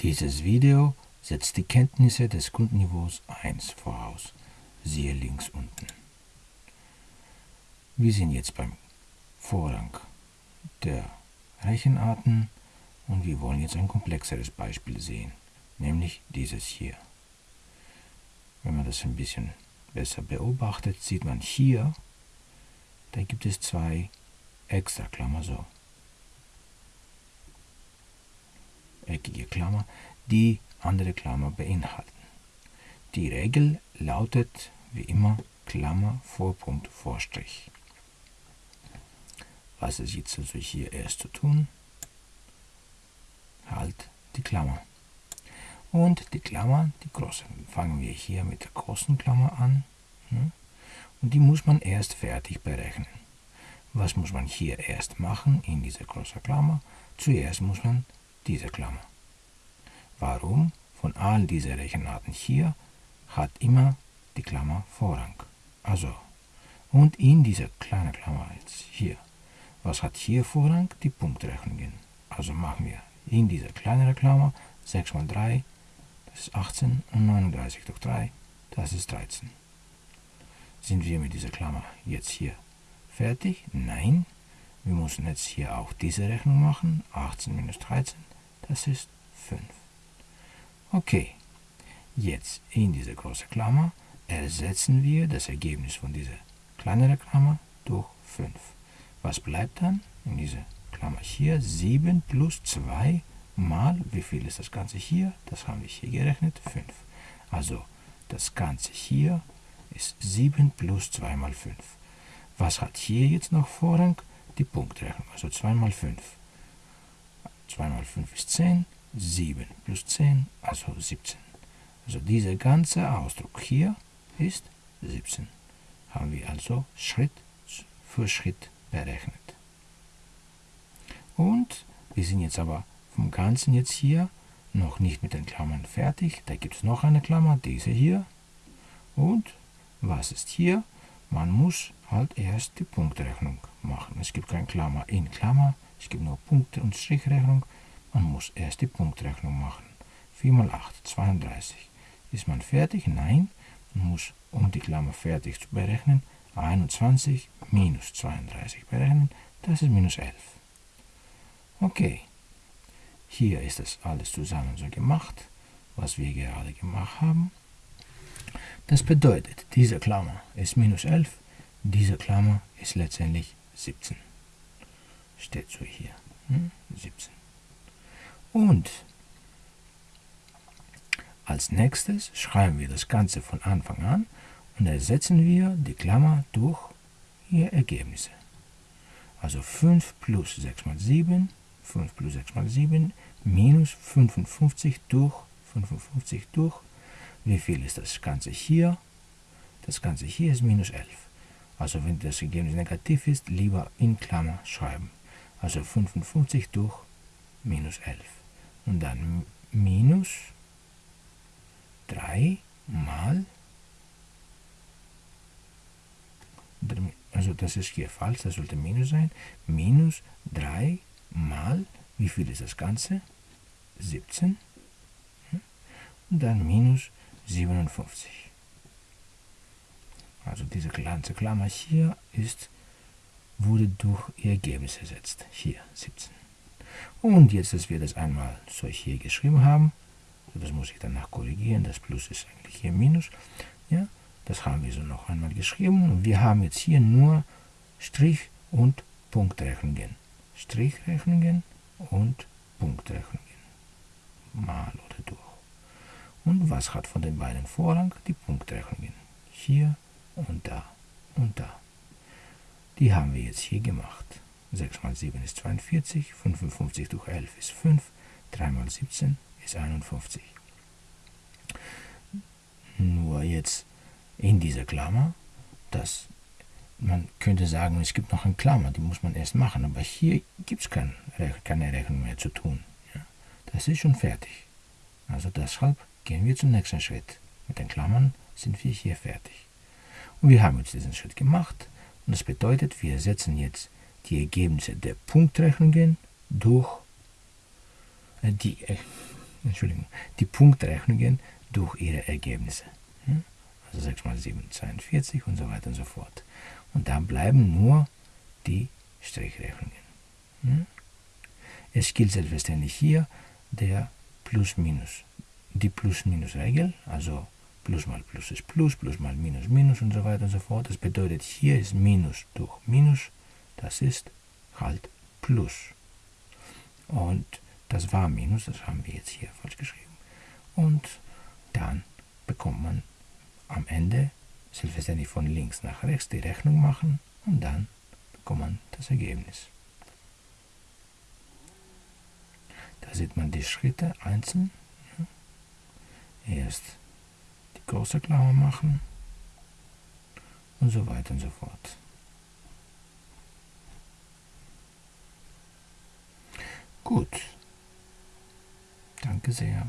Dieses Video setzt die Kenntnisse des Grundniveaus 1 voraus. Siehe links unten. Wir sind jetzt beim Vorrang der Rechenarten und wir wollen jetzt ein komplexeres Beispiel sehen, nämlich dieses hier. Wenn man das ein bisschen besser beobachtet, sieht man hier, da gibt es zwei extra Klammer so. Eckige Klammer, die andere Klammer beinhalten. Die Regel lautet wie immer Klammer vor Punkt vor Strich. Was ist jetzt also hier erst zu tun? Halt die Klammer. Und die Klammer, die große, fangen wir hier mit der großen Klammer an. Ne? Und die muss man erst fertig berechnen. Was muss man hier erst machen in dieser großen Klammer? Zuerst muss man diese Klammer. Warum? Von all diesen Rechenarten hier hat immer die Klammer Vorrang. Also, und in dieser kleinen Klammer jetzt hier. Was hat hier Vorrang? Die Punktrechnungen. Also machen wir in dieser kleineren Klammer 6 mal 3, das ist 18 und 39 durch 3, das ist 13. Sind wir mit dieser Klammer jetzt hier fertig? Nein. Wir müssen jetzt hier auch diese Rechnung machen. 18 minus 13, das ist 5. Okay, jetzt in diese große Klammer ersetzen wir das Ergebnis von dieser kleineren Klammer durch 5. Was bleibt dann in dieser Klammer hier? 7 plus 2 mal, wie viel ist das Ganze hier? Das haben wir hier gerechnet, 5. Also das Ganze hier ist 7 plus 2 mal 5. Was hat hier jetzt noch Vorrang? Die Punktrechnung, also 2 mal 5. 2 mal 5 ist 10, 7 plus 10, also 17. Also dieser ganze Ausdruck hier ist 17. Haben wir also Schritt für Schritt berechnet. Und wir sind jetzt aber vom Ganzen jetzt hier noch nicht mit den Klammern fertig. Da gibt es noch eine Klammer, diese hier. Und was ist hier? Man muss halt erst die Punktrechnung machen. Es gibt keine Klammer in Klammer, es gibt nur Punkte- und Strichrechnung. Man muss erst die Punktrechnung machen. 4 mal 8, 32. Ist man fertig? Nein. Man muss, um die Klammer fertig zu berechnen, 21 minus 32 berechnen. Das ist minus 11. Okay. Hier ist das alles zusammen so gemacht, was wir gerade gemacht haben. Das bedeutet, diese Klammer ist minus 11, diese Klammer ist letztendlich 17. Steht so hier. Hm? 17. Und als nächstes schreiben wir das Ganze von Anfang an und ersetzen wir die Klammer durch ihre Ergebnisse. Also 5 plus 6 mal 7, 5 plus 6 mal 7, minus 55 durch 55 durch wie viel ist das Ganze hier? Das Ganze hier ist minus 11. Also wenn das Ergebnis negativ ist, lieber in Klammer schreiben. Also 55 durch minus 11. Und dann minus 3 mal, also das ist hier falsch, das sollte minus sein, minus 3 mal, wie viel ist das Ganze? 17. Und dann minus 57. Also diese ganze Klammer hier ist, wurde durch ihr Ergebnis ersetzt. Hier 17. Und jetzt, dass wir das einmal so hier geschrieben haben, das muss ich danach korrigieren, das Plus ist eigentlich hier Minus, ja, das haben wir so noch einmal geschrieben und wir haben jetzt hier nur Strich- und Punktrechnungen. Strichrechnungen und Punktrechnungen. Mal oder durch. Und was hat von den beiden Vorrang? Die Punktrechnungen. Hier und da und da. Die haben wir jetzt hier gemacht. 6 mal 7 ist 42, 55 durch 11 ist 5, 3 mal 17 ist 51. Nur jetzt in dieser Klammer, dass man könnte sagen, es gibt noch eine Klammer, die muss man erst machen, aber hier gibt es kein, keine Rechnung mehr zu tun. Ja. Das ist schon fertig. Also deshalb Gehen wir zum nächsten Schritt. Mit den Klammern sind wir hier fertig. Und wir haben jetzt diesen Schritt gemacht. Und das bedeutet, wir setzen jetzt die Ergebnisse der Punktrechnungen durch äh, die, äh, Entschuldigung, die Punktrechnungen durch ihre Ergebnisse. Also 6 mal 7, 42 und so weiter und so fort. Und da bleiben nur die Strichrechnungen. Es gilt selbstverständlich hier der Plus-Minus, die Plus-Minus-Regel, also Plus mal Plus ist Plus, Plus mal Minus Minus und so weiter und so fort. Das bedeutet, hier ist Minus durch Minus, das ist halt Plus. Und das war Minus, das haben wir jetzt hier falsch geschrieben. Und dann bekommt man am Ende selbstverständlich von links nach rechts die Rechnung machen und dann bekommt man das Ergebnis. Da sieht man die Schritte einzeln. Erst große Klammer machen und so weiter und so fort. Gut. Danke sehr.